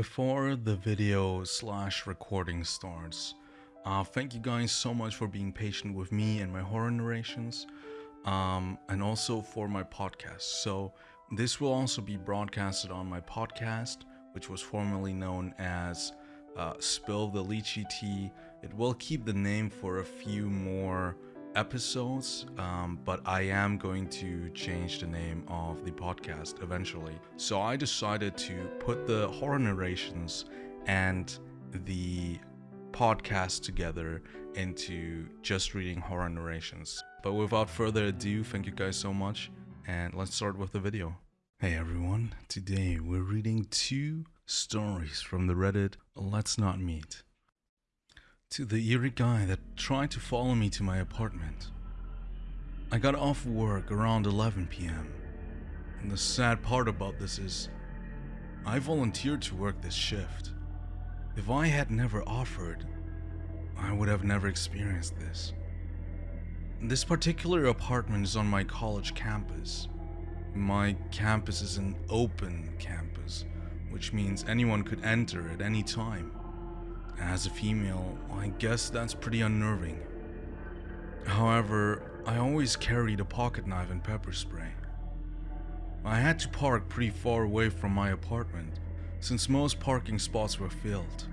Before the video slash recording starts, uh, thank you guys so much for being patient with me and my horror narrations, um, and also for my podcast. So, this will also be broadcasted on my podcast, which was formerly known as uh, Spill the Lychee Tea. It will keep the name for a few more episodes, um, but I am going to change the name of the podcast eventually. So I decided to put the horror narrations and the podcast together into just reading horror narrations. But without further ado, thank you guys so much, and let's start with the video. Hey everyone, today we're reading two stories from the Reddit Let's Not Meet to the eerie guy that tried to follow me to my apartment. I got off work around 11 pm, and the sad part about this is, I volunteered to work this shift. If I had never offered, I would have never experienced this. This particular apartment is on my college campus. My campus is an open campus, which means anyone could enter at any time. As a female, I guess that's pretty unnerving. However, I always carried a pocket knife and pepper spray. I had to park pretty far away from my apartment, since most parking spots were filled.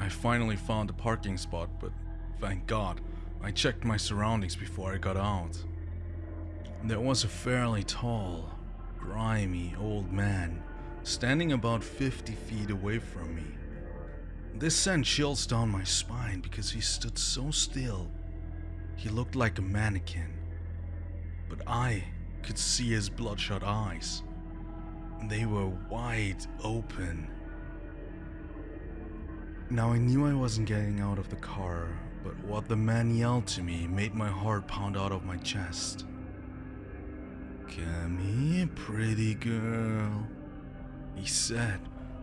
I finally found a parking spot, but thank God, I checked my surroundings before I got out. There was a fairly tall, grimy old man standing about 50 feet away from me. This sent chills down my spine because he stood so still. He looked like a mannequin, but I could see his bloodshot eyes. They were wide open. Now I knew I wasn't getting out of the car, but what the man yelled to me made my heart pound out of my chest. Come here, pretty girl, he said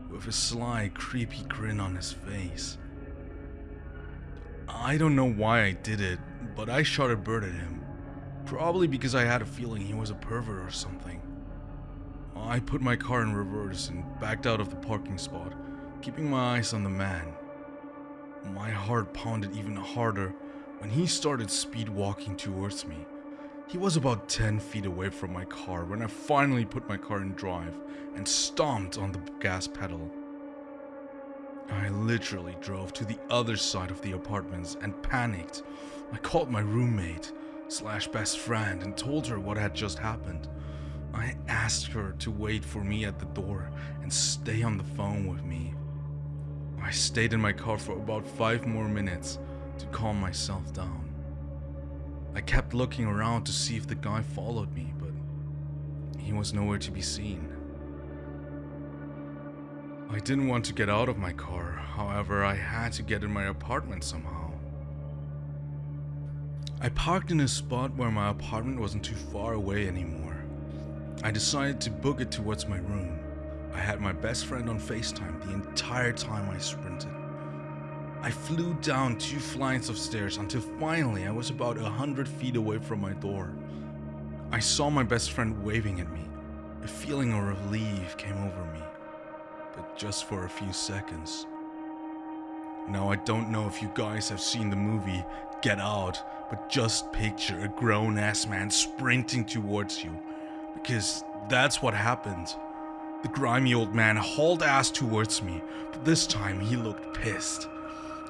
with a sly, creepy grin on his face. I don't know why I did it, but I shot a bird at him. Probably because I had a feeling he was a pervert or something. I put my car in reverse and backed out of the parking spot, keeping my eyes on the man. My heart pounded even harder when he started speed walking towards me. He was about 10 feet away from my car when I finally put my car in drive and stomped on the gas pedal. I literally drove to the other side of the apartments and panicked. I called my roommate slash best friend and told her what had just happened. I asked her to wait for me at the door and stay on the phone with me. I stayed in my car for about five more minutes to calm myself down. I kept looking around to see if the guy followed me, but he was nowhere to be seen. I didn't want to get out of my car, however, I had to get in my apartment somehow. I parked in a spot where my apartment wasn't too far away anymore. I decided to book it towards my room. I had my best friend on FaceTime the entire time I sprinted. I flew down two flights of stairs until finally I was about a hundred feet away from my door. I saw my best friend waving at me. A feeling of relief came over me, but just for a few seconds. Now I don't know if you guys have seen the movie Get Out, but just picture a grown-ass man sprinting towards you, because that's what happened. The grimy old man hauled ass towards me, but this time he looked pissed.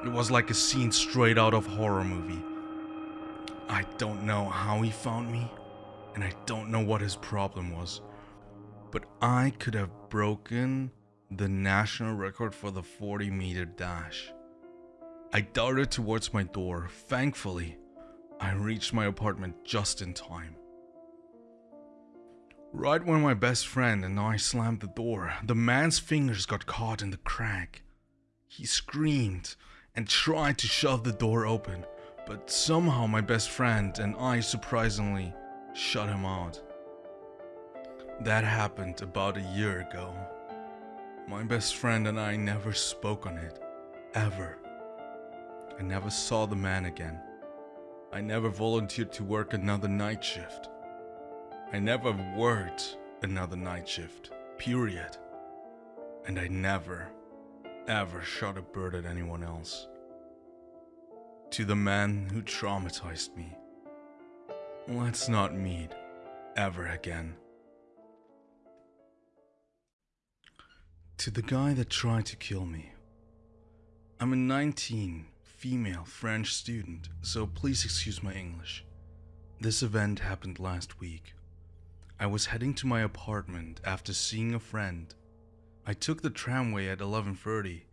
It was like a scene straight out of horror movie. I don't know how he found me, and I don't know what his problem was, but I could have broken the national record for the 40 meter dash. I darted towards my door. Thankfully, I reached my apartment just in time. Right when my best friend and I slammed the door, the man's fingers got caught in the crack. He screamed and tried to shove the door open, but somehow my best friend and I surprisingly shut him out. That happened about a year ago. My best friend and I never spoke on it, ever. I never saw the man again. I never volunteered to work another night shift. I never worked another night shift, period. and I never, ever shot a bird at anyone else. To the man who traumatized me, let's not meet ever again. To the guy that tried to kill me, I'm a 19, female French student, so please excuse my English. This event happened last week. I was heading to my apartment after seeing a friend. I took the tramway at 11:30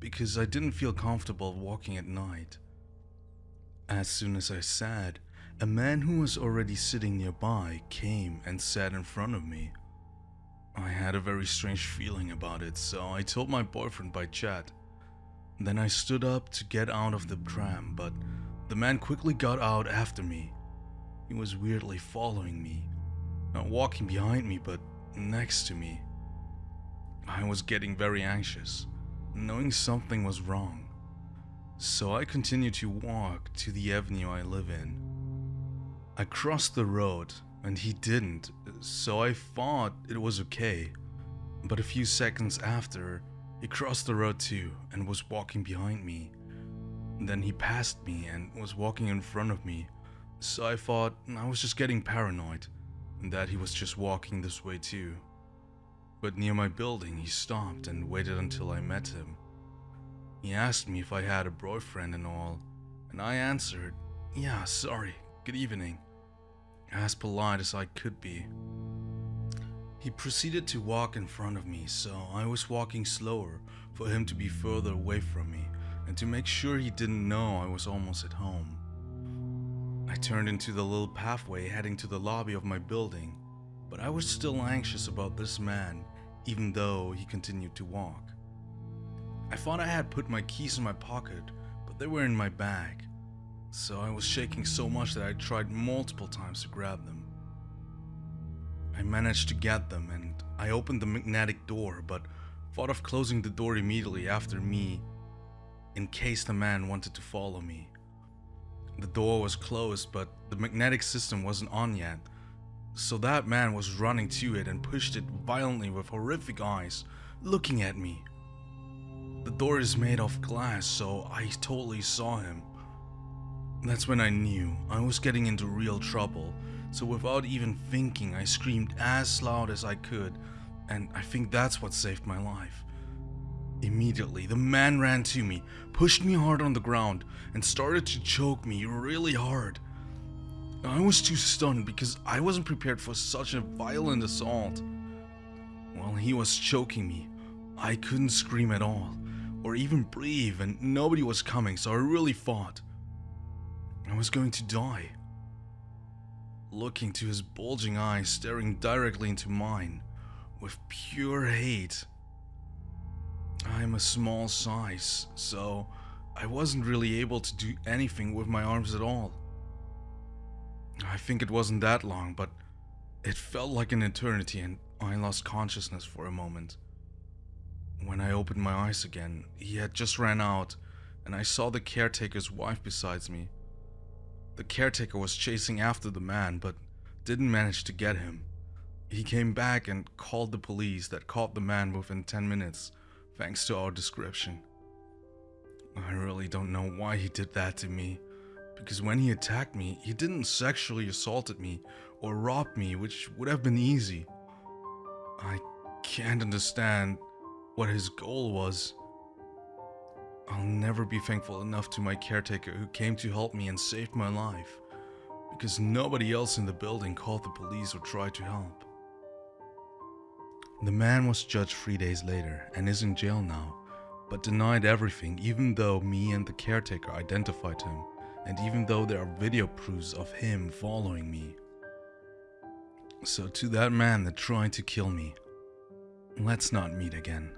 because I didn't feel comfortable walking at night. As soon as I sat, a man who was already sitting nearby came and sat in front of me. I had a very strange feeling about it, so I told my boyfriend by chat. Then I stood up to get out of the tram, but the man quickly got out after me. He was weirdly following me, not walking behind me, but next to me. I was getting very anxious, knowing something was wrong. So I continued to walk to the avenue I live in. I crossed the road and he didn't, so I thought it was okay. But a few seconds after, he crossed the road too and was walking behind me. Then he passed me and was walking in front of me, so I thought I was just getting paranoid and that he was just walking this way too. But near my building, he stopped and waited until I met him. He asked me if I had a boyfriend and all, and I answered, Yeah, sorry, good evening as polite as I could be. He proceeded to walk in front of me, so I was walking slower for him to be further away from me and to make sure he didn't know I was almost at home. I turned into the little pathway heading to the lobby of my building, but I was still anxious about this man, even though he continued to walk. I thought I had put my keys in my pocket, but they were in my bag, so I was shaking so much that I tried multiple times to grab them. I managed to get them and I opened the magnetic door but thought of closing the door immediately after me in case the man wanted to follow me. The door was closed but the magnetic system wasn't on yet, so that man was running to it and pushed it violently with horrific eyes, looking at me. The door is made of glass, so I totally saw him. That's when I knew I was getting into real trouble, so without even thinking, I screamed as loud as I could, and I think that's what saved my life. Immediately, the man ran to me, pushed me hard on the ground, and started to choke me really hard. I was too stunned because I wasn't prepared for such a violent assault. While he was choking me, I couldn't scream at all, or even breathe, and nobody was coming, so I really fought. I was going to die. Looking to his bulging eyes staring directly into mine with pure hate. I'm a small size, so I wasn't really able to do anything with my arms at all. I think it wasn't that long, but it felt like an eternity and I lost consciousness for a moment. When I opened my eyes again, he had just ran out and I saw the caretaker's wife beside me. The caretaker was chasing after the man, but didn't manage to get him. He came back and called the police that caught the man within 10 minutes, thanks to our description. I really don't know why he did that to me, because when he attacked me, he didn't sexually assault me or rob me, which would have been easy. I can't understand what his goal was. I'll never be thankful enough to my caretaker who came to help me and saved my life, because nobody else in the building called the police or tried to help. The man was judged three days later and is in jail now, but denied everything even though me and the caretaker identified him, and even though there are video proofs of him following me. So to that man that tried to kill me, let's not meet again.